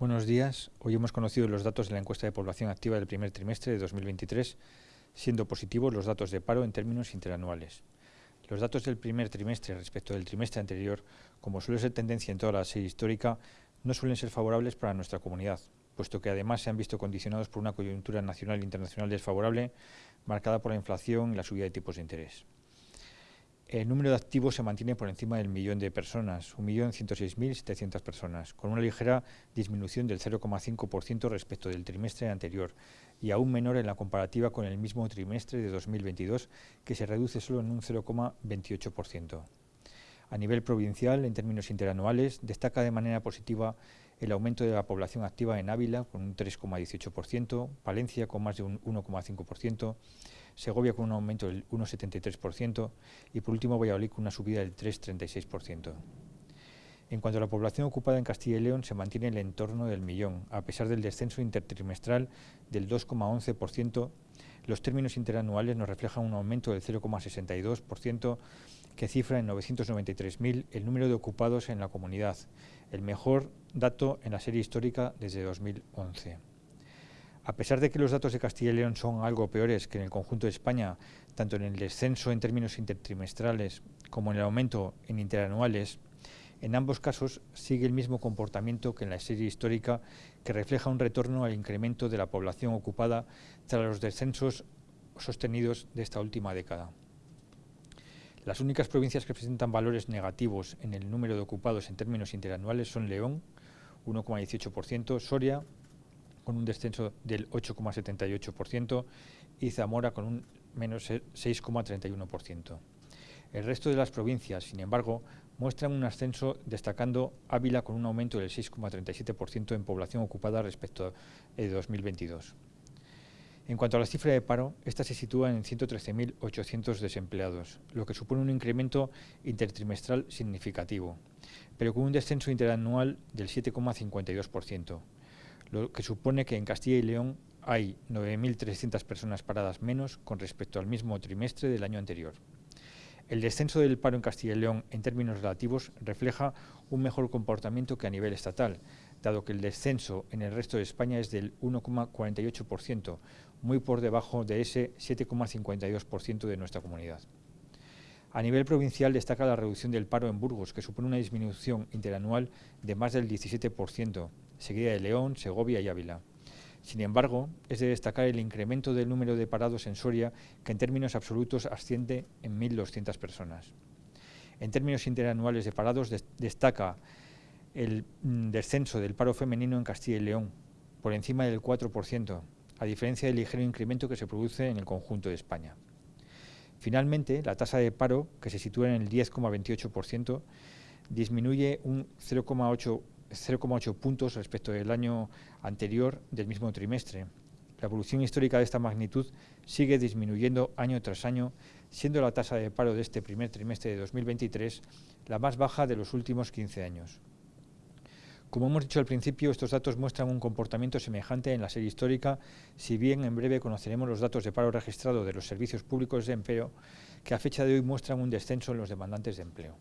Buenos días. Hoy hemos conocido los datos de la encuesta de población activa del primer trimestre de 2023, siendo positivos los datos de paro en términos interanuales. Los datos del primer trimestre respecto del trimestre anterior, como suele ser tendencia en toda la serie histórica, no suelen ser favorables para nuestra comunidad, puesto que además se han visto condicionados por una coyuntura nacional e internacional desfavorable, marcada por la inflación y la subida de tipos de interés. El número de activos se mantiene por encima del millón de personas, 1.106.700 personas, con una ligera disminución del 0,5% respecto del trimestre anterior y aún menor en la comparativa con el mismo trimestre de 2022, que se reduce solo en un 0,28%. A nivel provincial, en términos interanuales, destaca de manera positiva el aumento de la población activa en Ávila con un 3,18%, Palencia con más de un 1,5%, Segovia con un aumento del 1,73% y por último Valladolid con una subida del 3,36%. En cuanto a la población ocupada en Castilla y León, se mantiene en el entorno del millón, a pesar del descenso intertrimestral del 2,11%. Los términos interanuales nos reflejan un aumento del 0,62%, que cifra en 993.000 el número de ocupados en la comunidad, el mejor dato en la serie histórica desde 2011. A pesar de que los datos de Castilla y León son algo peores que en el conjunto de España, tanto en el descenso en términos intertrimestrales como en el aumento en interanuales, en ambos casos sigue el mismo comportamiento que en la serie histórica que refleja un retorno al incremento de la población ocupada tras los descensos sostenidos de esta última década. Las únicas provincias que presentan valores negativos en el número de ocupados en términos interanuales son León, 1,18%, Soria, con un descenso del 8,78% y Zamora con un menos 6,31%. El resto de las provincias, sin embargo, muestran un ascenso destacando Ávila con un aumento del 6,37% en población ocupada respecto de 2022. En cuanto a la cifra de paro, esta se sitúa en 113.800 desempleados, lo que supone un incremento intertrimestral significativo, pero con un descenso interanual del 7,52% lo que supone que en Castilla y León hay 9.300 personas paradas menos con respecto al mismo trimestre del año anterior. El descenso del paro en Castilla y León en términos relativos refleja un mejor comportamiento que a nivel estatal, dado que el descenso en el resto de España es del 1,48%, muy por debajo de ese 7,52% de nuestra comunidad. A nivel provincial destaca la reducción del paro en Burgos, que supone una disminución interanual de más del 17%, seguida de León, Segovia y Ávila. Sin embargo, es de destacar el incremento del número de parados en Soria, que en términos absolutos asciende en 1.200 personas. En términos interanuales de parados, destaca el mm, descenso del paro femenino en Castilla y León, por encima del 4%, a diferencia del ligero incremento que se produce en el conjunto de España. Finalmente, la tasa de paro, que se sitúa en el 10,28%, disminuye un 0,8 0,8 puntos respecto del año anterior del mismo trimestre. La evolución histórica de esta magnitud sigue disminuyendo año tras año, siendo la tasa de paro de este primer trimestre de 2023 la más baja de los últimos 15 años. Como hemos dicho al principio, estos datos muestran un comportamiento semejante en la serie histórica, si bien en breve conoceremos los datos de paro registrado de los servicios públicos de empleo, que a fecha de hoy muestran un descenso en los demandantes de empleo.